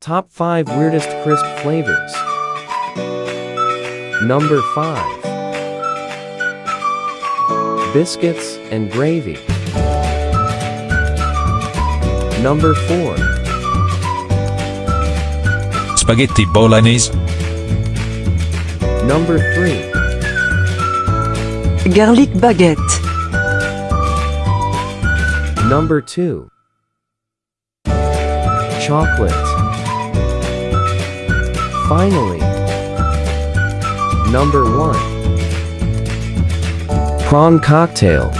Top 5 weirdest crisp flavors. Number 5. Biscuits and gravy. Number 4. Spaghetti bolognese. Number 3. Garlic baguette. Number 2. Chocolate. Finally, number 1. Prawn cocktail.